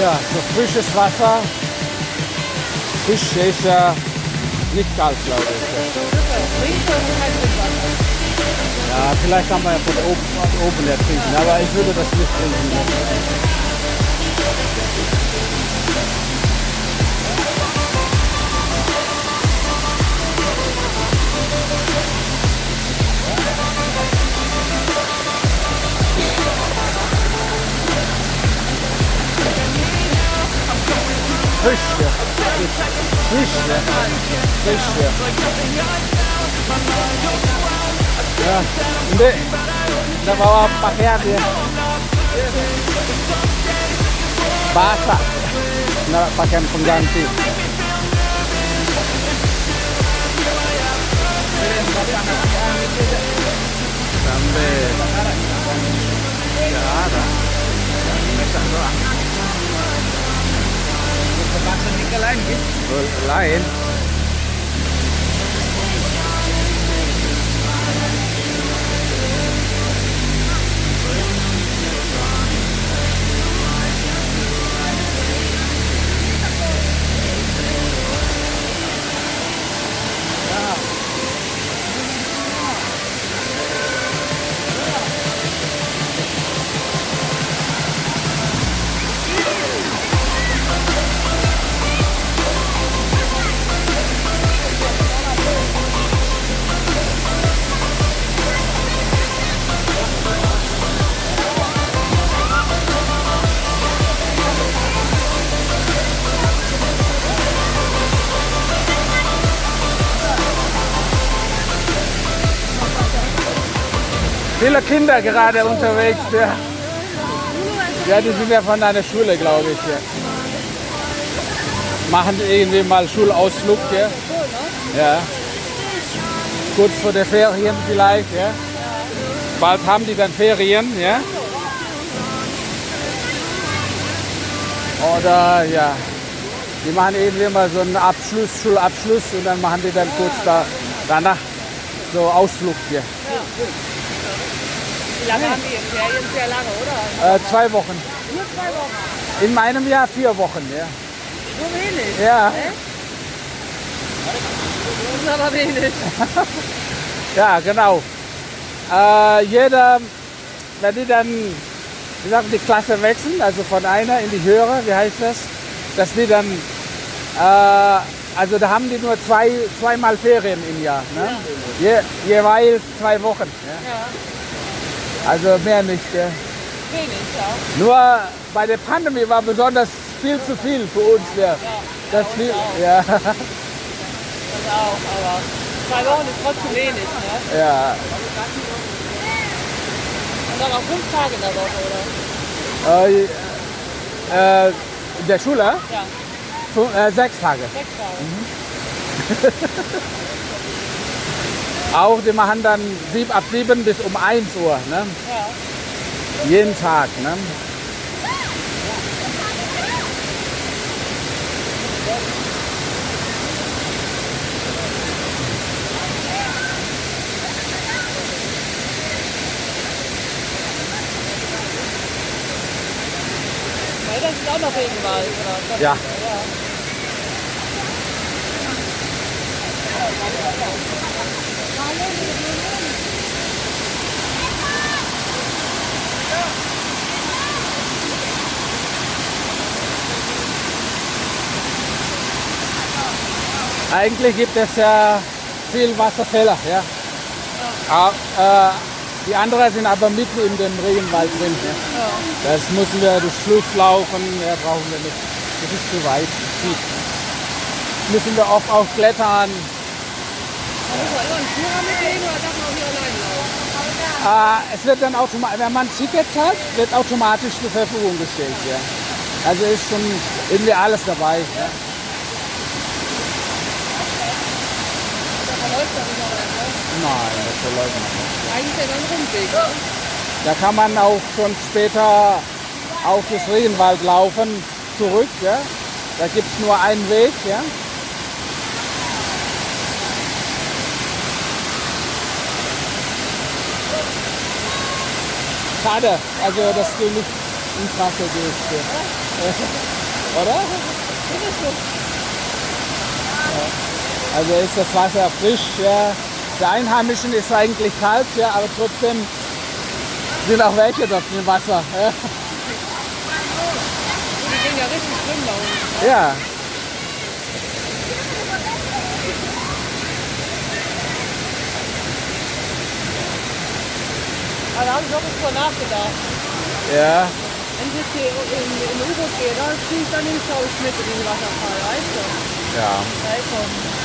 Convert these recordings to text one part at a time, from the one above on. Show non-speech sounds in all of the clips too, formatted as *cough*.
Ja, so frisches Wasser. Fisch ist ja nicht kalt, glaube ich. Ja, vielleicht kann man ja von oben, von oben her trinken, aber ich würde das nicht trinken. Push ya. Push ya. Push udah bawa pakaian ya. Basah. Nggak pakaian pengganti. Sampai. Ada. Ini doang ke pasar ke lain gitu. Oh, lain. Viele Kinder gerade unterwegs. Ja. ja, die sind ja von einer Schule, glaube ich. Ja. Machen irgendwie mal Schulausflug. Ja. ja. Kurz vor der Ferien vielleicht. Ja. Bald haben die dann Ferien. Ja. Oder ja, die machen irgendwie mal so einen Abschluss, Schulabschluss und dann machen die dann kurz da, danach so Ausflug hier. Wie lange haben die in Ferien? Sehr lange, oder? Äh, zwei Wochen. Nur zwei Wochen. In meinem Jahr vier Wochen, ja. So wenig. Ja, Echt? Das ist aber wenig. *laughs* ja genau. Äh, jeder, wenn die dann, wie sagen, die Klasse wechseln, also von einer in die höhere, wie heißt das? Dass die dann, äh, also da haben die nur zwei, zweimal Ferien im Jahr. Ne? Je, jeweils zwei Wochen. Ja? Ja, Also mehr nicht. Ja. wenig, ja. Nur bei der Pandemie war besonders viel zu viel für uns. Ja. Das viel, ja. Das auch, aber Zwei Wochen ist trotzdem wenig, ne? Ja, Und dann auch fünf Tage in der Woche, oder? äh, äh, in der Schule Ja, fün- äh, sechs Tage. sechs Tage. *laughs* Auch die machen dann sieb, ab 7 bis um 1 Uhr. Ne? Ja. Jeden Tag. Ne? Das ist auch noch Regenwald, oder? Ja. ja. Eigentlich gibt es ja viel Wasserfälle. Ja? Ah, äh, die anderen sind aber mitten in dem Regenwald drin. Ja? Das müssen wir durch Schlucht laufen, ja, brauchen wir nicht. Das ist zu weit. Müssen wir oft auch klettern. Muss man immer einen Führer mitnehmen oder darf man auch hier allein laufen? Äh, es wird dann automatisch, wenn man Tickets hat, wird automatisch zur Verfügung gestellt. Ja. Also ist schon irgendwie alles dabei. Ja. Ne? Nein, das verläuft nicht. Eigentlich ist ja dann ein Rundweg? Da kann man auch schon später auf das Regenwald laufen, zurück. Ja. Da gibt es nur einen Weg. Ja. Schade, also dass du nicht ins Wasser gehst. Ja. *laughs* Oder? Ja. Also ist das Wasser frisch. Ja. Der Einheimischen ist eigentlich kalt, ja, aber trotzdem sind auch welche dort im Wasser. Ja. Die gehen ja richtig schlimm da unten. ja. Aber da habe ich drüber nachgedacht. Ja. Wenn ich jetzt hier in, in ein U-Boot gehe, da ziehe ich dann ich, mit in den Wasserfall, weißt du? Ja. Da ist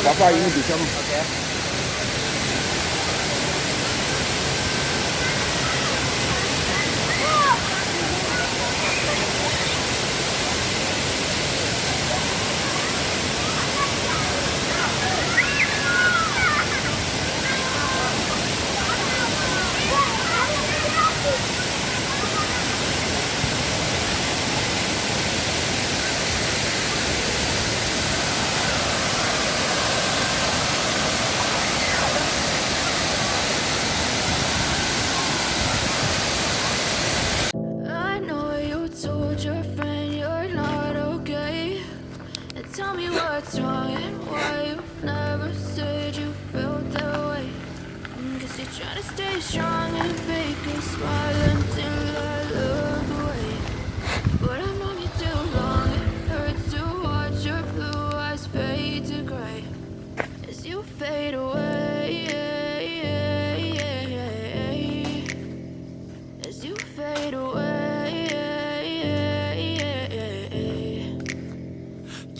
Siapa 去 ok strong and fake a smile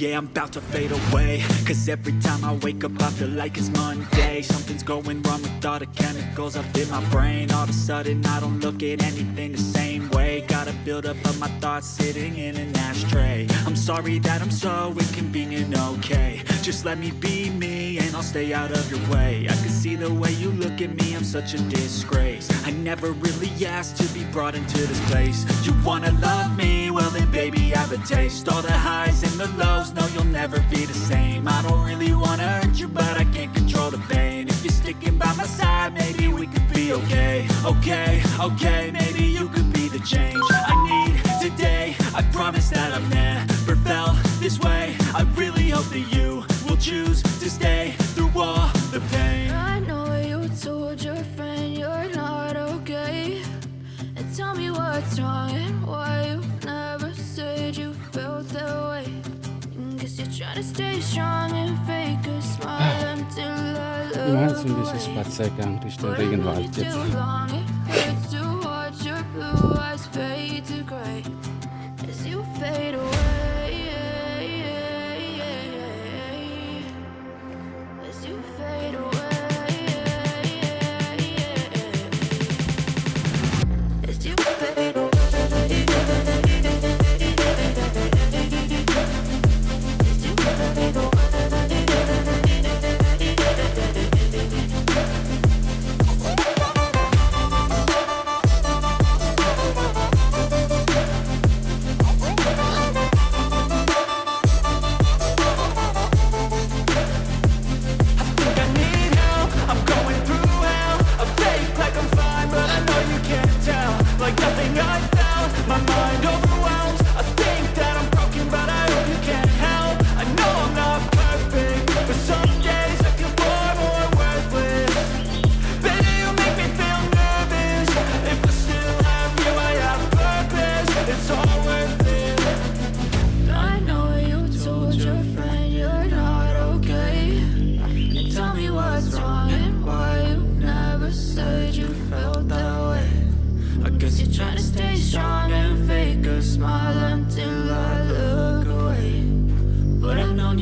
Yeah, I'm about to fade away. Cause every time I wake up I feel like it's Monday. Something's going wrong with all the chemicals up in my brain. All of a sudden I don't look at anything the same way. Gotta build up of my thoughts sitting in an ashtray. I'm sorry that I'm so inconvenient, okay. Just let me be me and I'll stay out of your way. I can see the way you look at me, I'm such a disgrace. I never really asked to be brought into this place. You wanna love me? Well then baby have a taste. All the highs and the lows, no you'll never be the same. I don't really wanna hurt you but I can't control the pain. If you're sticking by my side, maybe we could be okay. Okay, okay, maybe you could be the change I need today. I promise that I've never felt this way. I really hope that you will choose to stay I Wir machen jetzt look ein bisschen. Spaziergang durch den Regenwald jetzt.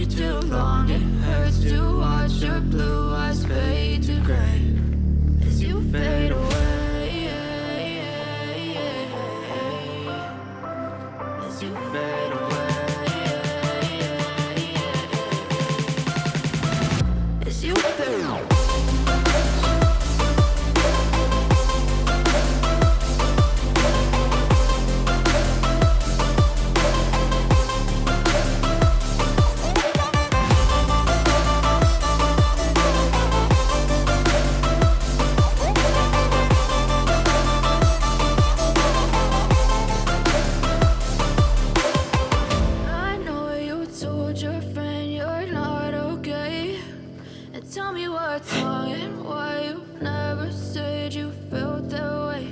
too long, it hurts too me what's wrong and why you never said you felt that way.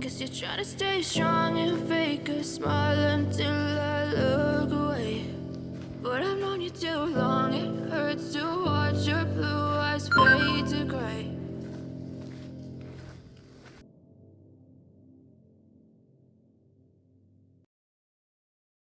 Guess you're trying to stay strong and fake a smile until I look away. But I've known you too long, it hurts to watch your